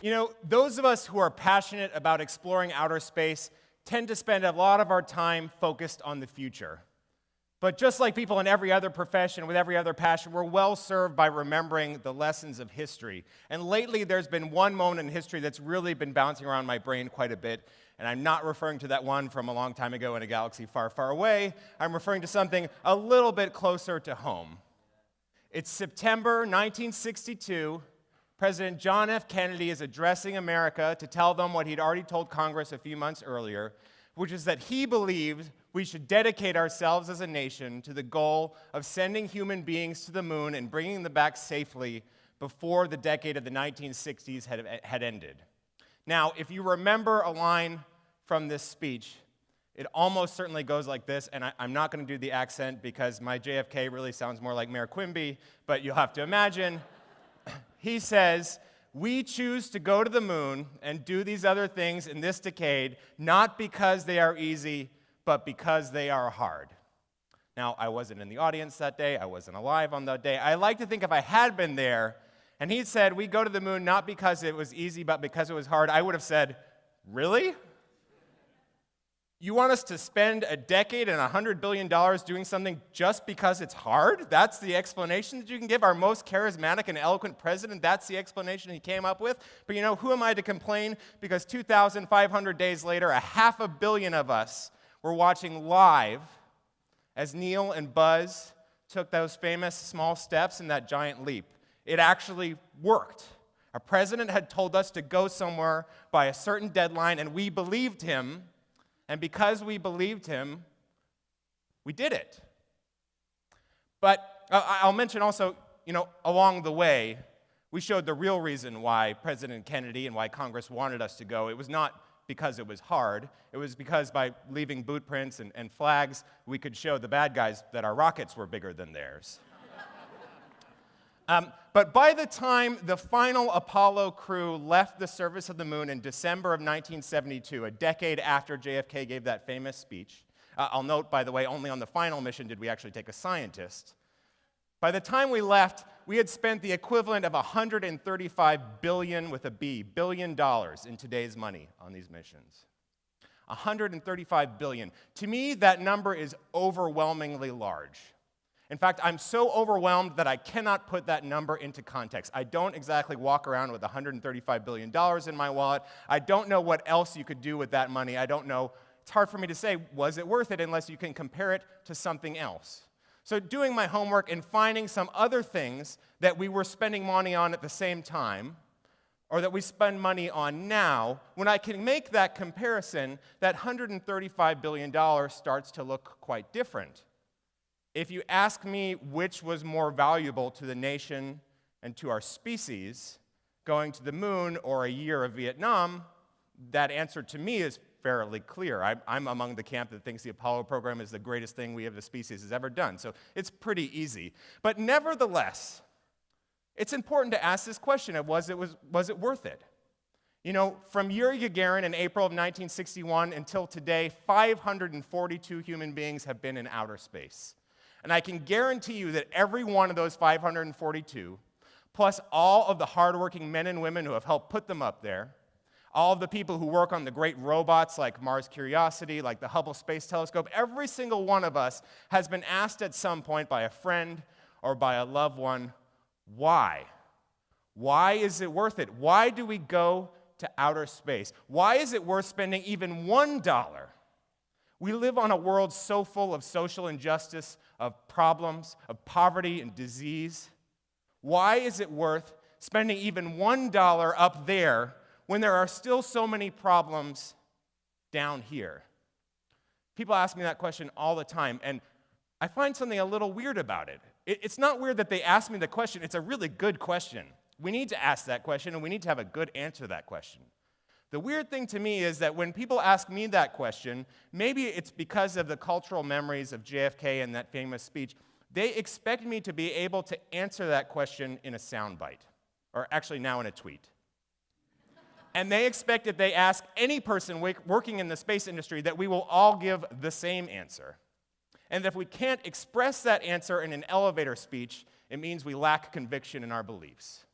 You know, those of us who are passionate about exploring outer space tend to spend a lot of our time focused on the future. But just like people in every other profession with every other passion, we're well served by remembering the lessons of history. And lately, there's been one moment in history that's really been bouncing around my brain quite a bit. And I'm not referring to that one from a long time ago in a galaxy far, far away. I'm referring to something a little bit closer to home. It's September 1962. President John F. Kennedy is addressing America to tell them what he'd already told Congress a few months earlier, which is that he believed we should dedicate ourselves as a nation to the goal of sending human beings to the moon and bringing them back safely before the decade of the 1960s had, had ended. Now, if you remember a line from this speech, it almost certainly goes like this, and I, am not going to do the accent because my JFK really sounds more like Mayor Quimby, but you'll have to imagine he says, We choose to go to the moon and do these other things in this decade, not because they are easy, but because they are hard. Now, I wasn't in the audience that day, I wasn't alive on that day. I like to think if I had been there, and he said, We go to the moon not because it was easy, but because it was hard, I would have said, Really? You want us to spend a decade and $100 billion doing something just because it's hard? That's the explanation that you can give our most charismatic and eloquent president? That's the explanation he came up with? But you know, who am I to complain? Because 2,500 days later, a half a billion of us were watching live as Neil and Buzz took those famous small steps in that giant leap. It actually worked. Our president had told us to go somewhere by a certain deadline, and we believed him and because we believed him, we did it. But uh, I'll mention also, you know, along the way, we showed the real reason why President Kennedy and why Congress wanted us to go. It was not because it was hard. It was because by leaving boot prints and, and flags, we could show the bad guys that our rockets were bigger than theirs. Um, but by the time the final Apollo crew left the surface of the moon in December of 1972, a decade after JFK gave that famous speech, uh, I'll note, by the way, only on the final mission did we actually take a scientist. By the time we left, we had spent the equivalent of 135 billion with a B, billion dollars in today's money on these missions. 135 billion. To me, that number is overwhelmingly large. In fact, I'm so overwhelmed that I cannot put that number into context. I don't exactly walk around with $135 billion in my wallet. I don't know what else you could do with that money. I don't know. It's hard for me to say, was it worth it, unless you can compare it to something else. So, doing my homework and finding some other things that we were spending money on at the same time, or that we spend money on now, when I can make that comparison, that $135 billion starts to look quite different. If you ask me which was more valuable to the nation and to our species, going to the moon or a year of Vietnam, that answer to me is fairly clear. I, am among the camp that thinks the Apollo program is the greatest thing we as a species has ever done. So it's pretty easy. But nevertheless, it's important to ask this question of was it, was, was it worth it? You know, from Yuri Gagarin in April of 1961 until today, 542 human beings have been in outer space. And I can guarantee you that every one of those 542, plus all of the hardworking men and women who have helped put them up there, all of the people who work on the great robots like Mars Curiosity, like the Hubble Space Telescope, every single one of us has been asked at some point by a friend or by a loved one, why? Why is it worth it? Why do we go to outer space? Why is it worth spending even one dollar? We live on a world so full of social injustice, of problems, of poverty and disease. Why is it worth spending even $1 up there when there are still so many problems down here? People ask me that question all the time, and I find something a little weird about it. It's not weird that they ask me the question, it's a really good question. We need to ask that question, and we need to have a good answer to that question. The weird thing to me is that when people ask me that question, maybe it's because of the cultural memories of JFK and that famous speech, they expect me to be able to answer that question in a soundbite, or actually now in a tweet. and they expect if they ask any person working in the space industry that we will all give the same answer. And if we can't express that answer in an elevator speech, it means we lack conviction in our beliefs.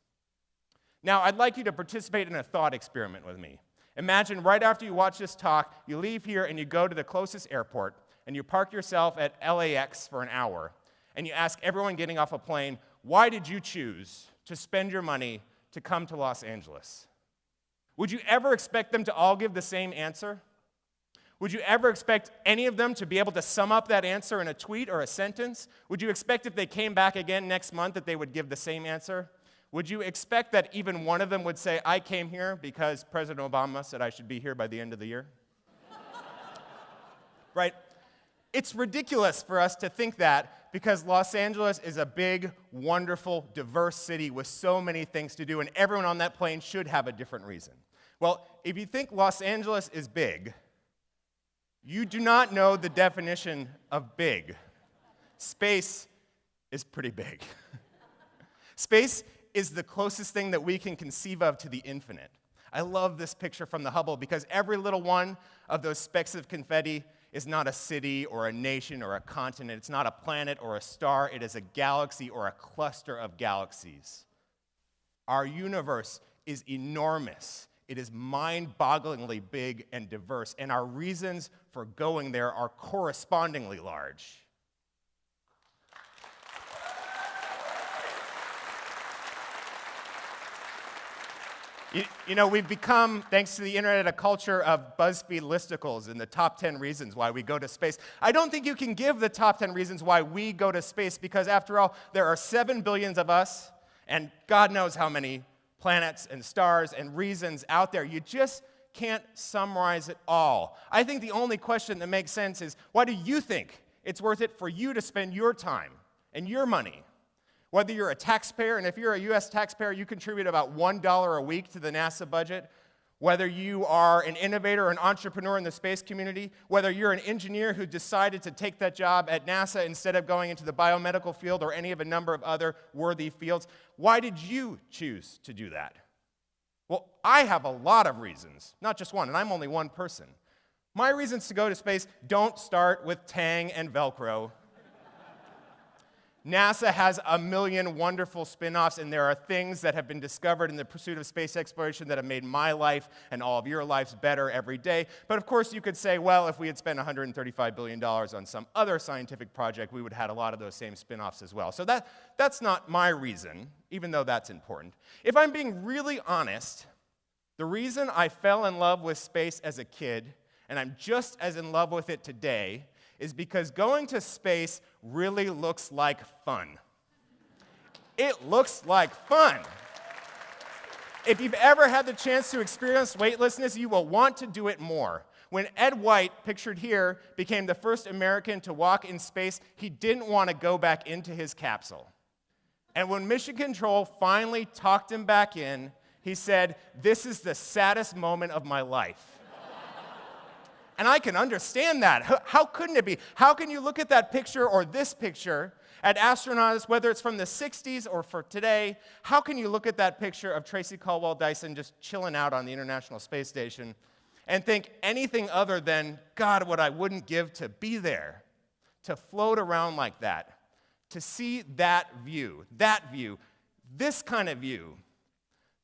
Now, I'd like you to participate in a thought experiment with me. Imagine right after you watch this talk, you leave here and you go to the closest airport and you park yourself at LAX for an hour and you ask everyone getting off a plane, why did you choose to spend your money to come to Los Angeles? Would you ever expect them to all give the same answer? Would you ever expect any of them to be able to sum up that answer in a tweet or a sentence? Would you expect if they came back again next month that they would give the same answer? Would you expect that even one of them would say, I came here because President Obama said I should be here by the end of the year? right? It's ridiculous for us to think that because Los Angeles is a big, wonderful, diverse city with so many things to do, and everyone on that plane should have a different reason. Well, if you think Los Angeles is big, you do not know the definition of big. Space is pretty big. Space is the closest thing that we can conceive of to the infinite. I love this picture from the Hubble because every little one of those specks of confetti is not a city or a nation or a continent. It's not a planet or a star. It is a galaxy or a cluster of galaxies. Our universe is enormous. It is mind bogglingly big and diverse, and our reasons for going there are correspondingly large. You, you, know, we've become, thanks to the internet, a culture of BuzzFeed listicles and the top 10 reasons why we go to space. I don't think you can give the top 10 reasons why we go to space because, after all, there are 7 billions of us, and God knows how many planets and stars and reasons out there. You just can't summarize it all. I think the only question that makes sense is why do you think it's worth it for you to spend your time and your money? Whether you're a taxpayer, and if you're a US taxpayer, you contribute about $1 a week to the NASA budget, whether you are an innovator or an entrepreneur in the space community, whether you're an engineer who decided to take that job at NASA instead of going into the biomedical field or any of a number of other worthy fields, why did you choose to do that? Well, I have a lot of reasons, not just one, and I'm only one person. My reasons to go to space don't start with Tang and Velcro. NASA has a million wonderful spin offs, and there are things that have been discovered in the pursuit of space exploration that have made my life and all of your lives better every day. But of course, you could say, well, if we had spent $135 billion on some other scientific project, we would have had a lot of those same spin offs as well. So that, that's not my reason, even though that's important. If I'm being really honest, the reason I fell in love with space as a kid, and I'm just as in love with it today, is because going to space really looks like fun. It looks like fun. If you've ever had the chance to experience weightlessness, you will want to do it more. When Ed White, pictured here, became the first American to walk in space, he didn't want to go back into his capsule. And when Mission Control finally talked him back in, he said, This is the saddest moment of my life. And I can understand that. How, couldn't it be? How can you look at that picture or this picture at astronauts, whether it's from the 60s or for today? How can you look at that picture of Tracy Caldwell Dyson just chilling out on the International Space Station and think anything other than, God, what I wouldn't give to be there, to float around like that, to see that view, that view, this kind of view?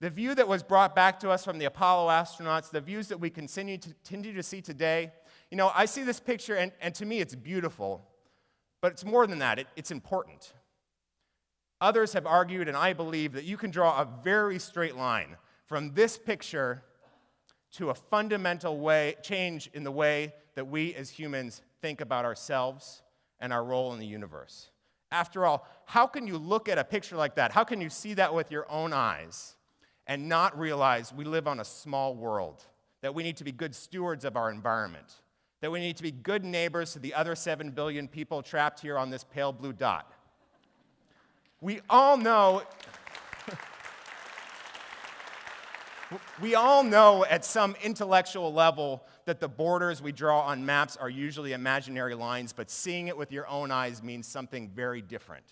The view that was brought back to us from the Apollo astronauts, the views that we continue to, continue to see today, you know, I see this picture and, and to me it's beautiful, but it's more than that, it, it's important. Others have argued, and I believe, that you can draw a very straight line from this picture to a fundamental way, change in the way that we as humans think about ourselves and our role in the universe. After all, how can you look at a picture like that? How can you see that with your own eyes? And not realize we live on a small world, that we need to be good stewards of our environment, that we need to be good neighbors to the other 7 billion people trapped here on this pale blue dot. We all know. we all know at some intellectual level that the borders we draw on maps are usually imaginary lines, but seeing it with your own eyes means something very different.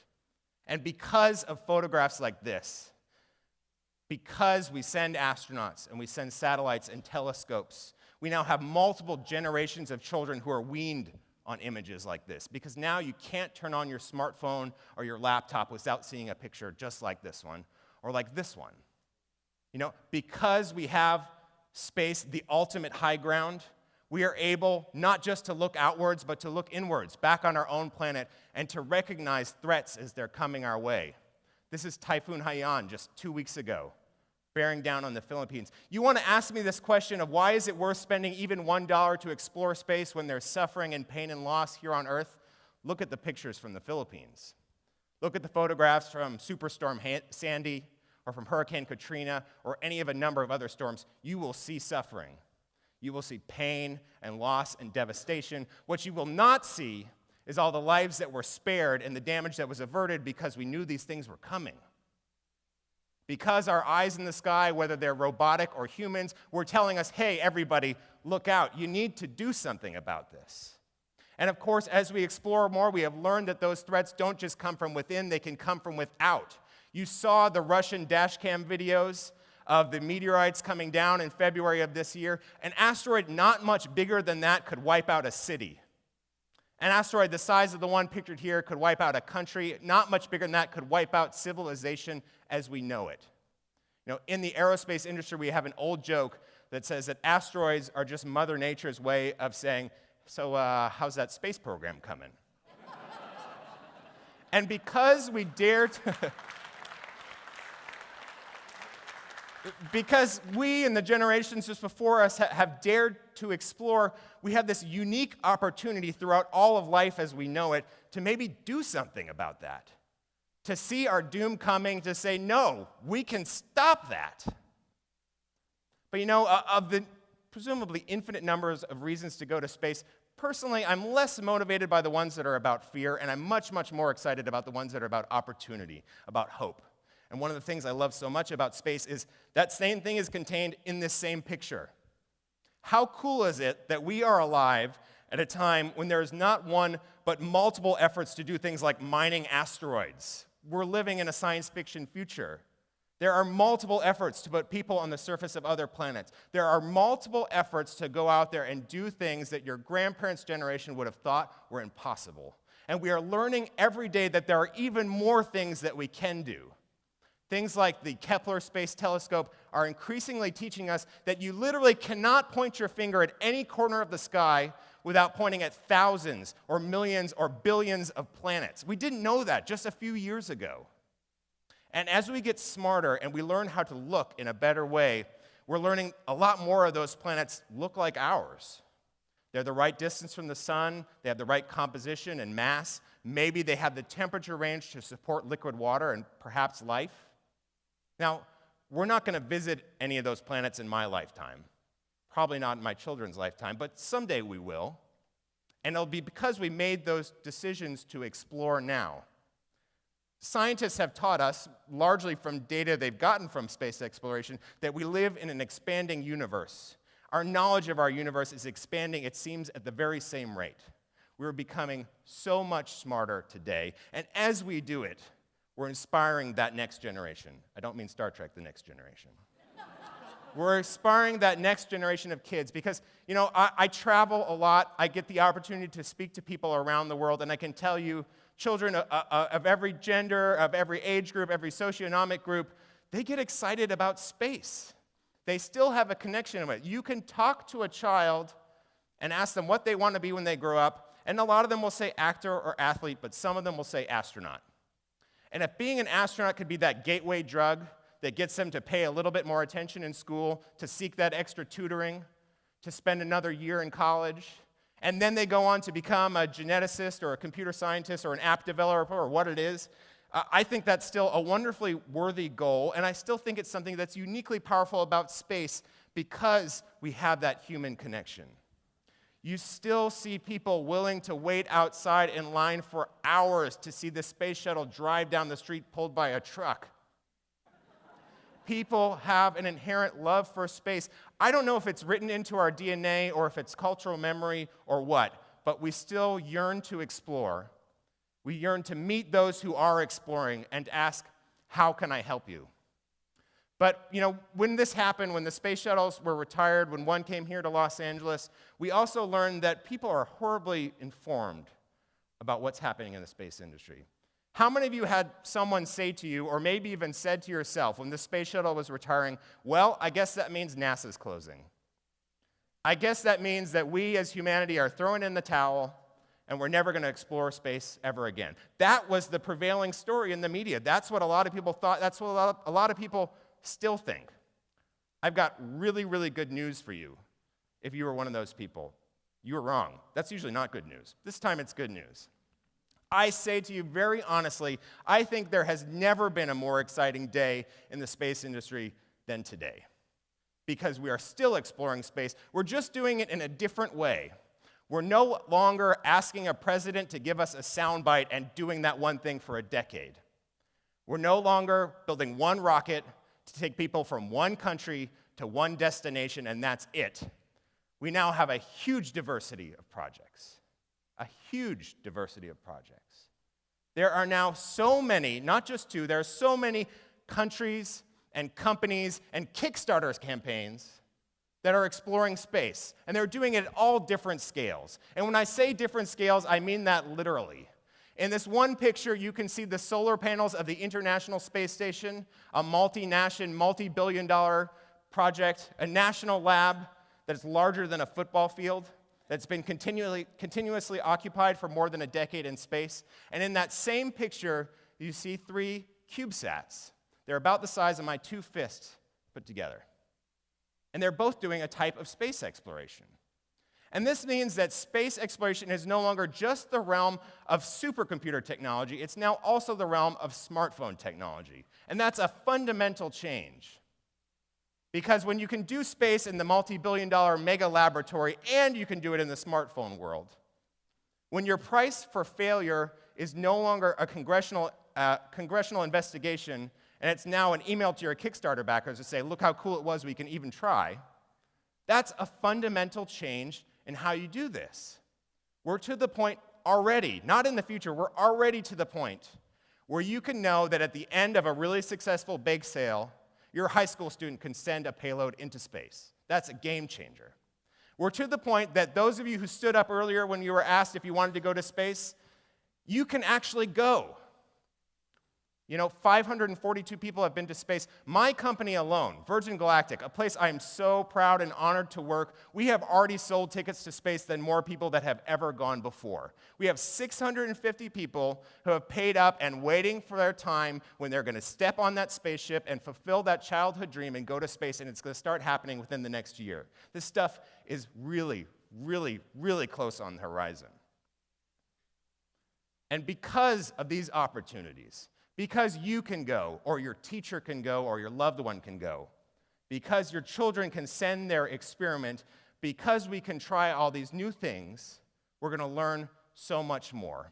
And because of photographs like this, because we send astronauts and we send satellites and telescopes, we now have multiple generations of children who are weaned on images like this because now you can't turn on your smartphone or your laptop without seeing a picture just like this one or like this one. You know, because we have space, the ultimate high ground, we are able not just to look outwards, but to look inwards, back on our own planet, and to recognize threats as they're coming our way. This is Typhoon Haiyan just two weeks ago, bearing down on the Philippines. You want to ask me this question of why is it worth spending even $1 to explore space when there's suffering and pain and loss here on Earth? Look at the pictures from the Philippines. Look at the photographs from Superstorm Sandy or from Hurricane Katrina or any of a number of other storms. You will see suffering. You will see pain and loss and devastation. What you will not see is all the lives that were spared and the damage that was averted because we knew these things were coming. Because our eyes in the sky, whether they're robotic or humans, were telling us, hey, everybody, look out. You need to do something about this. And of course, as we explore more, we have learned that those threats don't just come from within, they can come from without. You saw the Russian dashcam videos of the meteorites coming down in February of this year. An asteroid not much bigger than that could wipe out a city. An asteroid the size of the one pictured here could wipe out a country. Not much bigger than that could wipe out civilization as we know it. You know, in the aerospace industry, we have an old joke that says that asteroids are just Mother Nature's way of saying, So, uh, how's that space program coming? and because we dare to. because we and the generations just before us ha- have dared to explore, we have this unique opportunity throughout all of life as we know it to maybe do something about that. To see our doom coming, to say, no, we can stop that. But you know, uh, of the presumably infinite numbers of reasons to go to space, personally, I'm less motivated by the ones that are about fear, and I'm much, much more excited about the ones that are about opportunity, about hope. And one of the things I love so much about space is that same thing is contained in this same picture. How cool is it that we are alive at a time when there's not one but multiple efforts to do things like mining asteroids? We're living in a science fiction future. There are multiple efforts to put people on the surface of other planets. There are multiple efforts to go out there and do things that your grandparents' generation would have thought were impossible. And we are learning every day that there are even more things that we can do. Things like the Kepler Space Telescope are increasingly teaching us that you literally cannot point your finger at any corner of the sky without pointing at thousands or millions or billions of planets. We didn't know that just a few years ago. And as we get smarter and we learn how to look in a better way, we're learning a lot more of those planets look like ours. They're the right distance from the sun, they have the right composition and mass. Maybe they have the temperature range to support liquid water and perhaps life. Now, we're not going to visit any of those planets in my lifetime. Probably not in my children's lifetime, but someday we will. And it'll be because we made those decisions to explore now. Scientists have taught us, largely from data they've gotten from space exploration, that we live in an expanding universe. Our knowledge of our universe is expanding, it seems, at the very same rate. We're becoming so much smarter today. And as we do it, we're inspiring that next generation. I don't mean Star Trek, the next generation. We're inspiring that next generation of kids because, you know, I, I, travel a lot. I get the opportunity to speak to people around the world, and I can tell you, children of, of every gender, of every age group, every socioeconomic group, they get excited about space. They still have a connection with it. You can talk to a child and ask them what they want to be when they grow up, and a lot of them will say actor or athlete, but some of them will say astronaut. And if being an astronaut could be that gateway drug that gets them to pay a little bit more attention in school, to seek that extra tutoring, to spend another year in college, and then they go on to become a geneticist or a computer scientist or an app developer or what it is, uh, I think that's still a wonderfully worthy goal, and I still think it's something that's uniquely powerful about space because we have that human connection you still see people willing to wait outside in line for hours to see the space shuttle drive down the street pulled by a truck. People have an inherent love for space. I don't know if it's written into our DNA or if it's cultural memory or what, but we still yearn to explore. We yearn to meet those who are exploring and ask, How can I help you? But, you know, when this happened, when the space shuttles were retired, when one came here to Los Angeles, we also learned that people are horribly informed about what's happening in the space industry. How many of you had someone say to you, or maybe even said to yourself when the space shuttle was retiring, Well, I guess that means NASA's closing? I guess that means that we as humanity are throwing in the towel and we're never going to explore space ever again. That was the prevailing story in the media. That's what a lot of people thought. That's what a lot of, a lot of people still think. I've got really, really good news for you if you were one of those people. You were wrong. That's usually not good news. This time it's good news. I say to you very honestly, I think there has never been a more exciting day in the space industry than today. Because we are still exploring space. We're just doing it in a different way. We're no longer asking a president to give us a soundbite and doing that one thing for a decade. We're no longer building one rocket to take people from one country to one destination, and that's it. We now have a huge diversity of projects. A huge diversity of projects. There are now so many, not just two, there are so many countries and companies and Kickstarter campaigns that are exploring space, and they're doing it at all different scales. And when I say different scales, I mean that literally. In this one picture, you can see the solar panels of the International Space Station, a multinational, multi billion dollar project, a national lab that is larger than a football field, that's been continually, continuously occupied for more than a decade in space. And in that same picture, you see three CubeSats. They're about the size of my two fists put together. And they're both doing a type of space exploration. And this means that space exploration is no longer just the realm of supercomputer technology, it's now also the realm of smartphone technology. And that's a fundamental change. Because when you can do space in the multi billion dollar mega laboratory and you can do it in the smartphone world, when your price for failure is no longer a congressional, uh, congressional investigation and it's now an email to your Kickstarter backers to say, look how cool it was, we can even try. That's a fundamental change in how you do this. We're to the point already, not in the future, we're already to the point where you can know that at the end of a really successful bake sale, your high school student can send a payload into space. That's a game changer. We're to the point that those of you who stood up earlier when you were asked if you wanted to go to space, you can actually go. You know, 542 people have been to space. My company alone, Virgin Galactic, a place I am so proud and honored to work, we have already sold tickets to space than more people that have ever gone before. We have 650 people who have paid up and waiting for their time when they're going to step on that spaceship and fulfill that childhood dream and go to space, and it's going to start happening within the next year. This stuff is really, really, really close on the horizon. And because of these opportunities, because you can go, or your teacher can go, or your loved one can go. Because your children can send their experiment. Because we can try all these new things, we're going to learn so much more.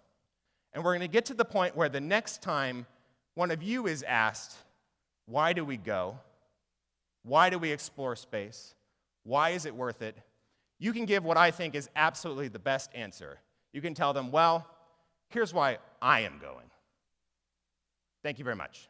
And we're going to get to the point where the next time one of you is asked, Why do we go? Why do we explore space? Why is it worth it? You can give what I think is absolutely the best answer. You can tell them, Well, here's why I am going. Thank you very much.